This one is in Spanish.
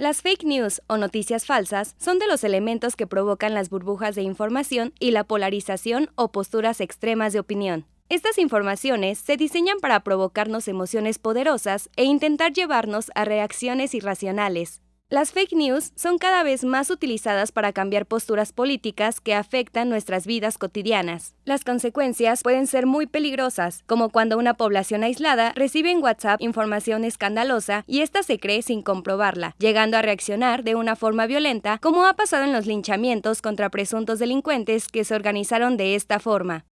Las fake news o noticias falsas son de los elementos que provocan las burbujas de información y la polarización o posturas extremas de opinión. Estas informaciones se diseñan para provocarnos emociones poderosas e intentar llevarnos a reacciones irracionales. Las fake news son cada vez más utilizadas para cambiar posturas políticas que afectan nuestras vidas cotidianas. Las consecuencias pueden ser muy peligrosas, como cuando una población aislada recibe en WhatsApp información escandalosa y ésta se cree sin comprobarla, llegando a reaccionar de una forma violenta, como ha pasado en los linchamientos contra presuntos delincuentes que se organizaron de esta forma.